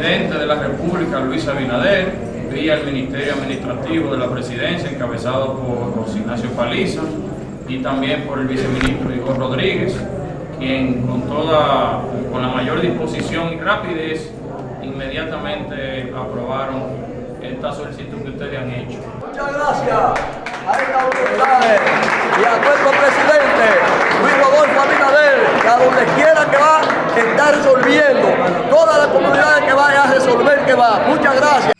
presidente de la República, Luis Abinader, vía el Ministerio Administrativo de la Presidencia, encabezado por José Ignacio Paliza, y también por el viceministro Igor Rodríguez, quien con toda, con la mayor disposición y rapidez, inmediatamente aprobaron esta solicitud que ustedes han hecho. Muchas gracias a estas autoridades y a nuestro presidente Rodolfo Abinader, a donde quiera que va, está resolviendo. Todas las comunidades que vaya a resolver que va. Muchas gracias.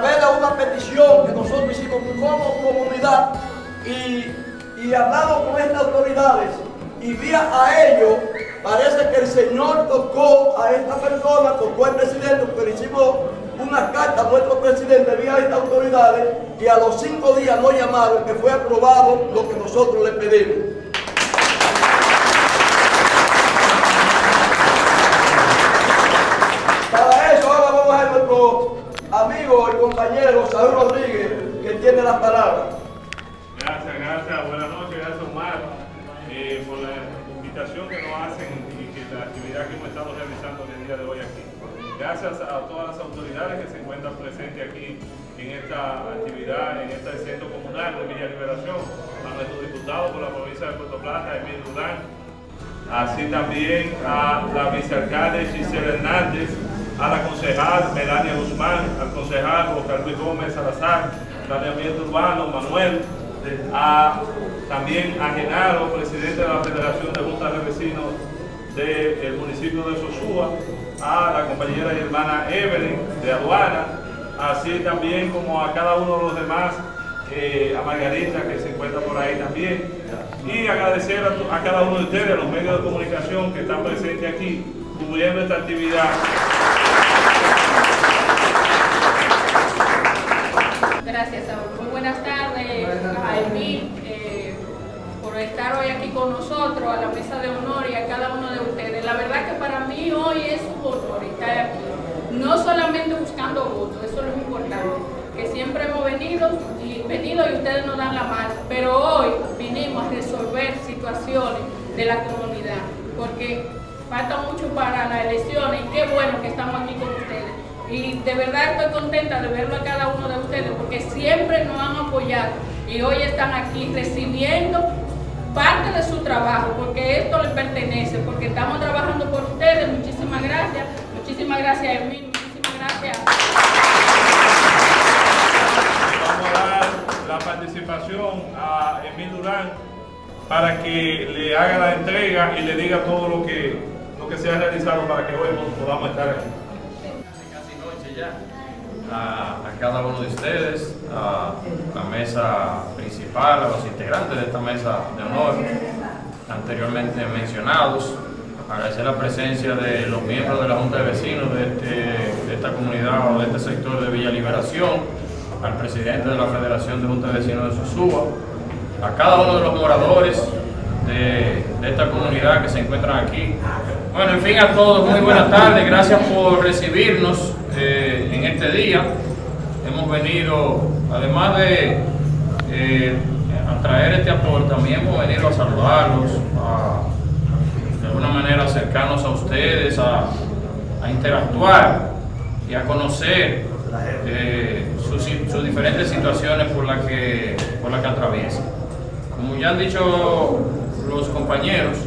Través una petición que nosotros hicimos como comunidad y, y hablamos con estas autoridades y vía a ellos parece que el Señor tocó a esta persona, tocó al presidente, porque hicimos una carta a nuestro presidente vía estas autoridades y a los cinco días nos llamaron que fue aprobado lo que nosotros le pedimos. Para eso ahora vamos a ver nuestro amigo y compañero Saúl Rodríguez, que tiene la palabra. Gracias, gracias. Buenas noches, gracias Omar eh, por la invitación que nos hacen y que la actividad que hemos estado realizando en el día de hoy aquí. Gracias a todas las autoridades que se encuentran presentes aquí en esta actividad, en este centro comunal de Villa Liberación, a nuestro diputado por la provincia de Puerto Plata, Emilio Durán, así también a la vicealcalde Gisela Hernández, a la concejal Melania Guzmán, al concejal Oscar Luis Gómez Salazar, planeamiento urbano Manuel, a, también a Genaro, presidente de la Federación de Juntas de Vecinos del municipio de Sosúa, a la compañera y hermana Evelyn de Aduana, así también como a cada uno de los demás, eh, a Margarita que se encuentra por ahí también, y agradecer a, a cada uno de ustedes, a los medios de comunicación que están presentes aquí, cubriendo esta actividad. Gracias, Saúl. Muy buenas tardes a Emil eh, por estar hoy aquí con nosotros, a la mesa de honor y a cada uno de ustedes. La verdad que para mí hoy es un honor estar aquí, no solamente buscando votos, eso es lo importante, que siempre hemos venido y, venido y ustedes nos dan la mano, pero hoy vinimos a resolver situaciones de la comunidad, porque falta mucho para las elecciones y qué bueno que estamos aquí con ustedes. Y de verdad estoy contenta de verlo a cada uno de ustedes porque siempre nos han apoyado y hoy están aquí recibiendo parte de su trabajo porque esto les pertenece, porque estamos trabajando por ustedes. Muchísimas gracias, muchísimas gracias Emil, muchísimas gracias. Vamos a dar la participación a Emil Durán para que le haga la entrega y le diga todo lo que, lo que se ha realizado para que hoy podamos estar aquí. A, cada uno de ustedes, a la mesa principal, a los integrantes de esta mesa de honor, anteriormente mencionados, agradecer la presencia de los miembros de la Junta de Vecinos de, este- de esta comunidad o de este sector de Villa Liberación, al presidente de la Federación de Junta de Vecinos de Sosúa, a cada uno de los moradores de esta comunidad que se encuentran aquí. Bueno, en fin, a todos, muy buenas tardes, gracias por recibirnos eh, en este día. Hemos venido, además de eh, a traer este aporte, también hemos venido a saludarlos, a de alguna manera acercarnos a ustedes, a, a interactuar y a conocer eh, sus, sus diferentes situaciones por las que, por las que atraviesan. Como ya han dicho los compañeros,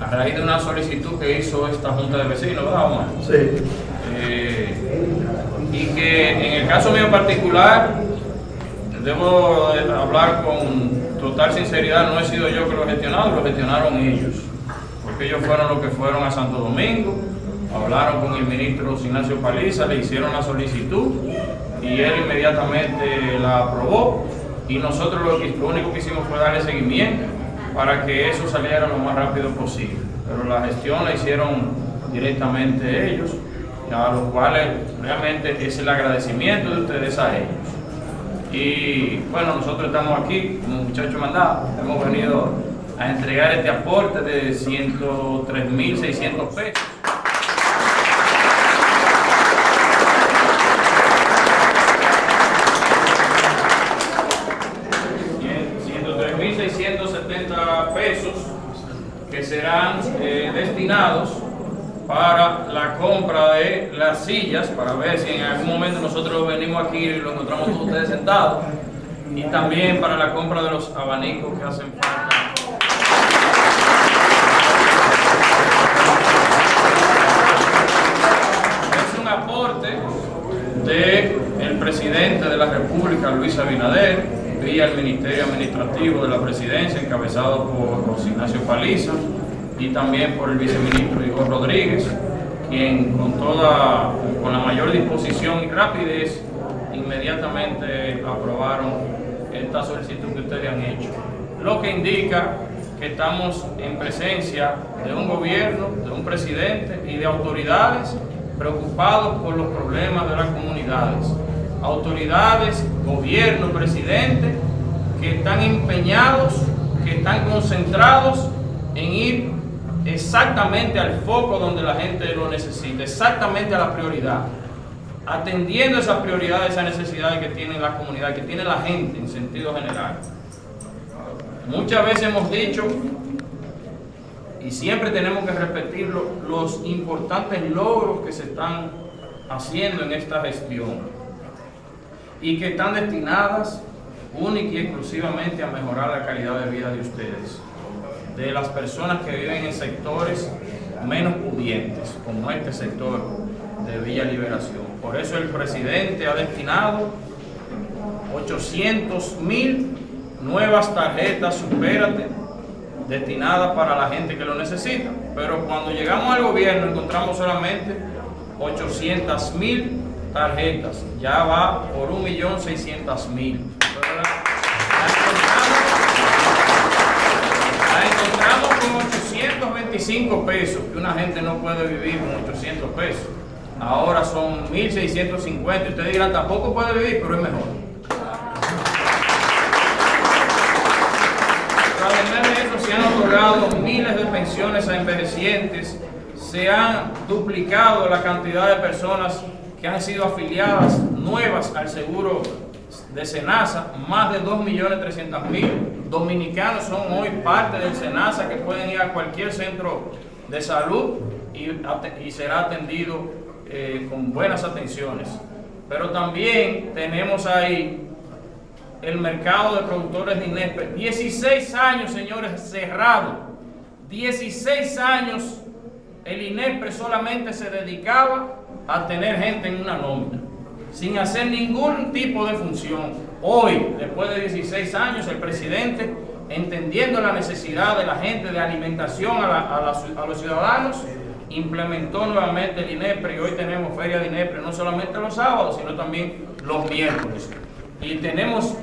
a raíz de una solicitud que hizo esta Junta de Vecinos, ¿verdad, Omar? Sí. Eh, que en el caso mío particular, debo de hablar con total sinceridad, no he sido yo que lo he gestionado, lo gestionaron ellos, porque ellos fueron los que fueron a Santo Domingo, hablaron con el ministro Ignacio Paliza, le hicieron la solicitud y él inmediatamente la aprobó. Y nosotros lo, que- lo único que hicimos fue darle seguimiento para que eso saliera lo más rápido posible. Pero la gestión la hicieron directamente ellos a los cuales realmente es el agradecimiento de ustedes a ellos. Y bueno, nosotros estamos aquí como muchachos mandados, hemos venido a entregar este aporte de 103.600 pesos. 103.670 pesos que serán eh, destinados para la compra de las sillas, para ver si en algún momento nosotros venimos aquí y lo encontramos todos ustedes sentados, y también para la compra de los abanicos que hacen falta. Es un aporte del presidente de la República, Luis Abinader, vía el Ministerio Administrativo de la Presidencia, encabezado por José Ignacio Paliza, y también por el viceministro Igor Rodríguez, quien con toda, con la mayor disposición y rapidez, inmediatamente aprobaron esta solicitud que ustedes han hecho. Lo que indica que estamos en presencia de un gobierno, de un presidente y de autoridades preocupados por los problemas de las comunidades. Autoridades, gobierno, presidente, que están empeñados, que están concentrados en ir exactamente al foco donde la gente lo necesita, exactamente a la prioridad, atendiendo esas prioridades, esas necesidades que tiene la comunidad, que tiene la gente en sentido general. Muchas veces hemos dicho, y siempre tenemos que repetirlo, los importantes logros que se están haciendo en esta gestión y que están destinadas única y exclusivamente a mejorar la calidad de vida de ustedes de las personas que viven en sectores menos pudientes, como este sector de Villa Liberación. Por eso el presidente ha destinado 800 mil nuevas tarjetas Supérate destinadas para la gente que lo necesita. Pero cuando llegamos al gobierno encontramos solamente 800 mil tarjetas. Ya va por 1.600.000. encontramos con 825 pesos, que una gente no puede vivir con 800 pesos. Ahora son 1.650. Ustedes dirán, tampoco puede vivir, pero es mejor. Se han otorgado miles de pensiones a envejecientes, se han duplicado la cantidad de personas que han sido afiliadas nuevas al seguro de SENASA, más de 2.300.000 dominicanos son hoy parte del SENASA que pueden ir a cualquier centro de salud y, será atendido eh, con buenas atenciones. Pero también tenemos ahí el mercado de productores de INESPE. 16 años, señores, cerrado. 16 años el INESPRE solamente se dedicaba a tener gente en una nómina sin hacer ningún tipo de función. Hoy, después de 16 años, el presidente, entendiendo la necesidad de la gente de alimentación a, los ciudadanos, implementó nuevamente el INEPRE y hoy tenemos feria de INEPRE no solamente los sábados, sino también los miércoles. Y tenemos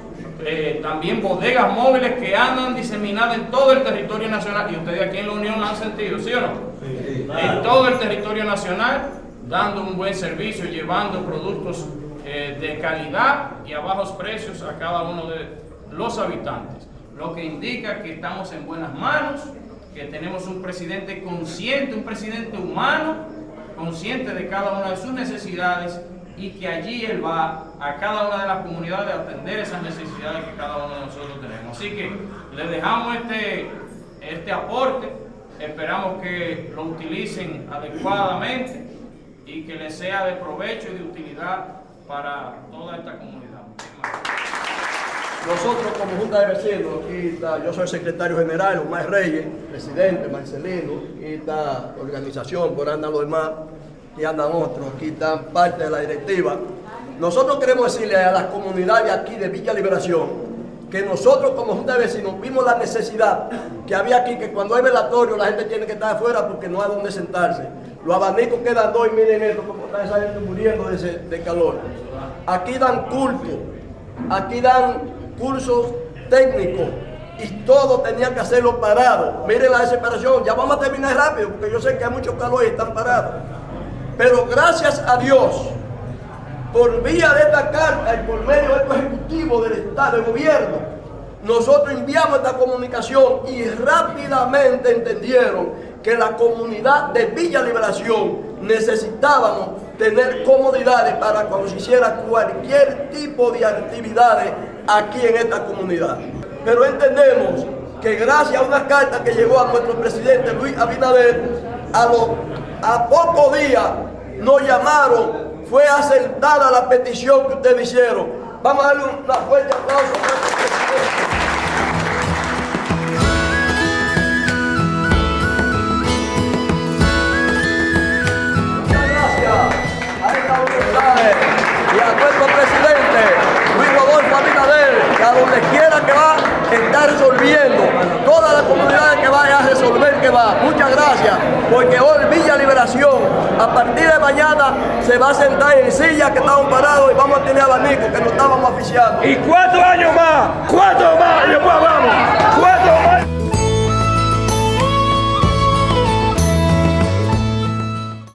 eh, también bodegas móviles que andan diseminadas en todo el territorio nacional. Y ustedes aquí en la Unión lo han sentido, ¿sí o no? En todo el territorio nacional dando un buen servicio, llevando productos eh, de calidad y a bajos precios a cada uno de los habitantes. Lo que indica que estamos en buenas manos, que tenemos un presidente consciente, un presidente humano, consciente de cada una de sus necesidades y que allí él va a cada una de las comunidades a atender esas necesidades que cada uno de nosotros tenemos. Así que les dejamos este, este aporte, esperamos que lo utilicen adecuadamente y que les sea de provecho y de utilidad para toda esta comunidad. Nosotros como Junta de Vecinos, aquí está, yo soy el secretario general, Omar Reyes, presidente, Marcelino, aquí está organización, por andan los demás, y andan otros, aquí están parte de la directiva. Nosotros queremos decirle a las comunidades aquí de Villa Liberación que nosotros como Junta de Vecinos vimos la necesidad que había aquí, que cuando hay velatorio la gente tiene que estar afuera porque no hay donde sentarse. Los abanicos quedan dos y miren esto, como está esa gente muriendo de, calor. Aquí dan culto, aquí dan cursos técnicos y todo tenía que hacerlo parado. Miren la desesperación, ya vamos a terminar rápido porque yo sé que hay mucho calor y están parados. Pero gracias a Dios, por vía de esta carta y por medio de este ejecutivo del Estado, del gobierno, nosotros enviamos esta comunicación y rápidamente entendieron que la comunidad de Villa Liberación necesitábamos tener comodidades para cuando se hiciera cualquier tipo de actividades aquí en esta comunidad. Pero entendemos que gracias a una carta que llegó a nuestro presidente Luis Abinader, a, a pocos días nos llamaron fue aceptada la petición que ustedes hicieron. Vamos a darle una fuerte aplauso a nuestro presidente. a donde quiera que va, está resolviendo. Toda la comunidad que vaya a resolver que va. Muchas gracias, porque hoy Villa Liberación, a partir de mañana, se va a sentar en sillas que estaban parados y vamos a tener abanico que no estábamos oficiando. Y cuatro años más, cuatro más, y después vamos.